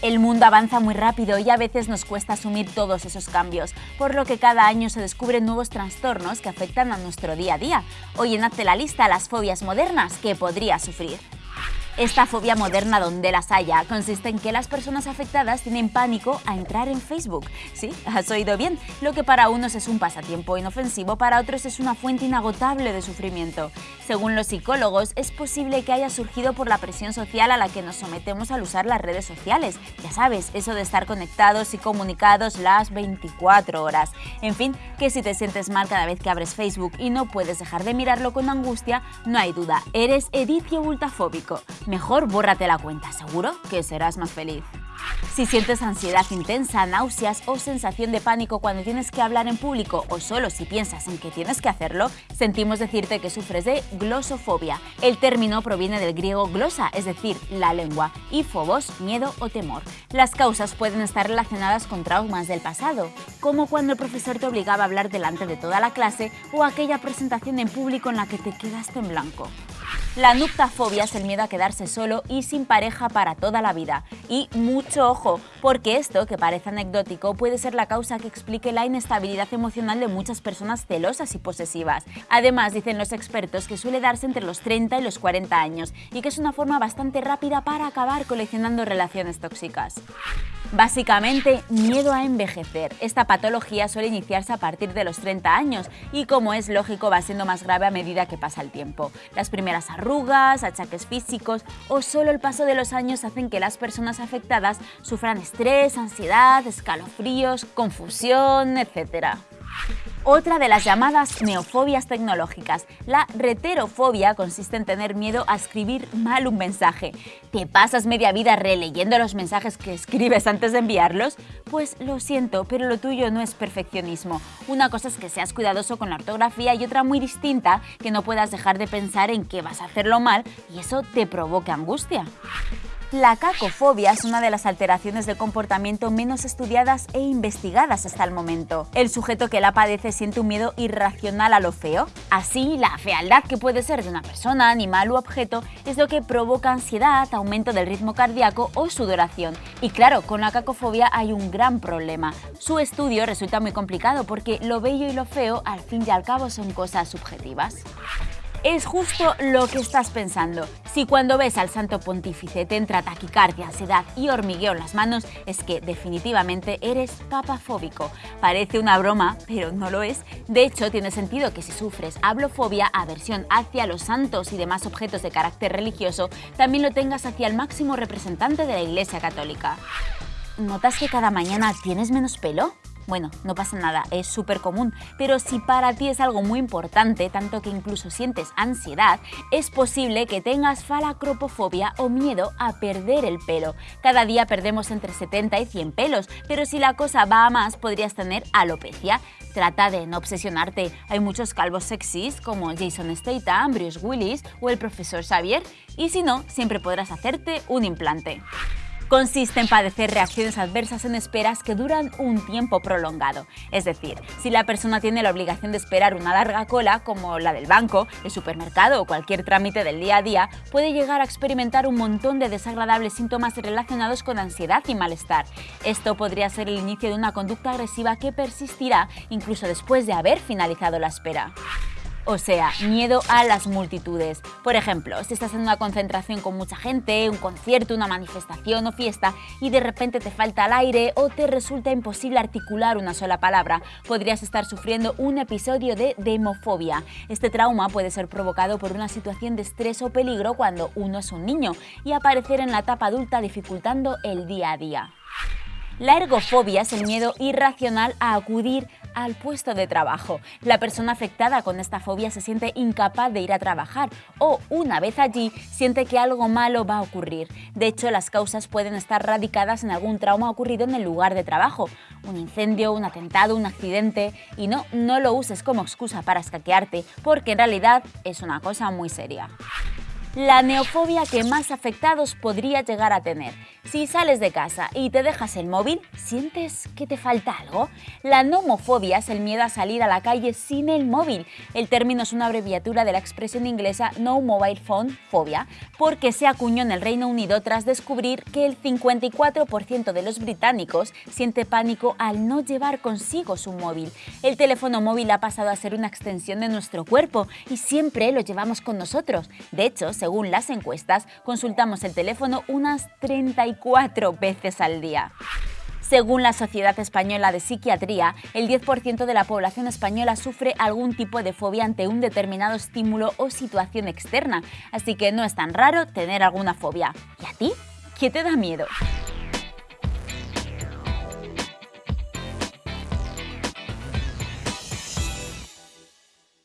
El mundo avanza muy rápido y a veces nos cuesta asumir todos esos cambios, por lo que cada año se descubren nuevos trastornos que afectan a nuestro día a día. Hoy en Hazte la lista las fobias modernas que podría sufrir. Esta fobia moderna donde las haya consiste en que las personas afectadas tienen pánico a entrar en Facebook. Sí, has oído bien. Lo que para unos es un pasatiempo inofensivo, para otros es una fuente inagotable de sufrimiento. Según los psicólogos, es posible que haya surgido por la presión social a la que nos sometemos al usar las redes sociales. Ya sabes, eso de estar conectados y comunicados las 24 horas. En fin, que si te sientes mal cada vez que abres Facebook y no puedes dejar de mirarlo con angustia, no hay duda, eres edicio ultafóbico mejor bórrate la cuenta, seguro que serás más feliz. Si sientes ansiedad intensa, náuseas o sensación de pánico cuando tienes que hablar en público o solo si piensas en que tienes que hacerlo, sentimos decirte que sufres de glosofobia. El término proviene del griego glosa, es decir, la lengua, y phobos, miedo o temor. Las causas pueden estar relacionadas con traumas del pasado, como cuando el profesor te obligaba a hablar delante de toda la clase o aquella presentación en público en la que te quedaste en blanco. La nuptafobia es el miedo a quedarse solo y sin pareja para toda la vida. Y mucho ojo, porque esto, que parece anecdótico, puede ser la causa que explique la inestabilidad emocional de muchas personas celosas y posesivas. Además, dicen los expertos que suele darse entre los 30 y los 40 años y que es una forma bastante rápida para acabar coleccionando relaciones tóxicas. Básicamente, miedo a envejecer. Esta patología suele iniciarse a partir de los 30 años y, como es lógico, va siendo más grave a medida que pasa el tiempo. Las primeras arrugas, achaques físicos o solo el paso de los años hacen que las personas afectadas sufran estrés, ansiedad, escalofríos, confusión, etc otra de las llamadas neofobias tecnológicas. La reterofobia consiste en tener miedo a escribir mal un mensaje. ¿Te pasas media vida releyendo los mensajes que escribes antes de enviarlos? Pues lo siento, pero lo tuyo no es perfeccionismo. Una cosa es que seas cuidadoso con la ortografía y otra muy distinta, que no puedas dejar de pensar en que vas a hacerlo mal y eso te provoca angustia. La cacofobia es una de las alteraciones de comportamiento menos estudiadas e investigadas hasta el momento. El sujeto que la padece siente un miedo irracional a lo feo. Así, la fealdad que puede ser de una persona, animal u objeto es lo que provoca ansiedad, aumento del ritmo cardíaco o sudoración. Y claro, con la cacofobia hay un gran problema. Su estudio resulta muy complicado porque lo bello y lo feo al fin y al cabo son cosas subjetivas es justo lo que estás pensando. Si cuando ves al santo pontífice te entra taquicardia, ansiedad y hormigueo en las manos, es que definitivamente eres papafóbico. Parece una broma, pero no lo es. De hecho, tiene sentido que si sufres hablofobia, aversión hacia los santos y demás objetos de carácter religioso, también lo tengas hacia el máximo representante de la Iglesia Católica. ¿Notas que cada mañana tienes menos pelo? Bueno, no pasa nada, es súper común, pero si para ti es algo muy importante, tanto que incluso sientes ansiedad, es posible que tengas falacropofobia o miedo a perder el pelo. Cada día perdemos entre 70 y 100 pelos, pero si la cosa va a más podrías tener alopecia. Trata de no obsesionarte, hay muchos calvos sexys como Jason Statham, Bruce Willis o el profesor Xavier, y si no, siempre podrás hacerte un implante. Consiste en padecer reacciones adversas en esperas que duran un tiempo prolongado. Es decir, si la persona tiene la obligación de esperar una larga cola, como la del banco, el supermercado o cualquier trámite del día a día, puede llegar a experimentar un montón de desagradables síntomas relacionados con ansiedad y malestar. Esto podría ser el inicio de una conducta agresiva que persistirá incluso después de haber finalizado la espera. O sea, miedo a las multitudes. Por ejemplo, si estás en una concentración con mucha gente, un concierto, una manifestación o fiesta y de repente te falta el aire o te resulta imposible articular una sola palabra, podrías estar sufriendo un episodio de demofobia. Este trauma puede ser provocado por una situación de estrés o peligro cuando uno es un niño y aparecer en la etapa adulta dificultando el día a día. La ergofobia es el miedo irracional a acudir al puesto de trabajo. La persona afectada con esta fobia se siente incapaz de ir a trabajar o, una vez allí, siente que algo malo va a ocurrir. De hecho, las causas pueden estar radicadas en algún trauma ocurrido en el lugar de trabajo, un incendio, un atentado, un accidente, y no, no lo uses como excusa para escaquearte, porque en realidad es una cosa muy seria la neofobia que más afectados podría llegar a tener. Si sales de casa y te dejas el móvil, ¿sientes que te falta algo? La nomofobia es el miedo a salir a la calle sin el móvil. El término es una abreviatura de la expresión inglesa No Mobile Phone Phobia, porque se acuñó en el Reino Unido tras descubrir que el 54% de los británicos siente pánico al no llevar consigo su móvil. El teléfono móvil ha pasado a ser una extensión de nuestro cuerpo y siempre lo llevamos con nosotros. De hecho, según las encuestas, consultamos el teléfono unas 34 cuatro veces al día. Según la Sociedad Española de Psiquiatría, el 10% de la población española sufre algún tipo de fobia ante un determinado estímulo o situación externa, así que no es tan raro tener alguna fobia. ¿Y a ti? ¿Qué te da miedo?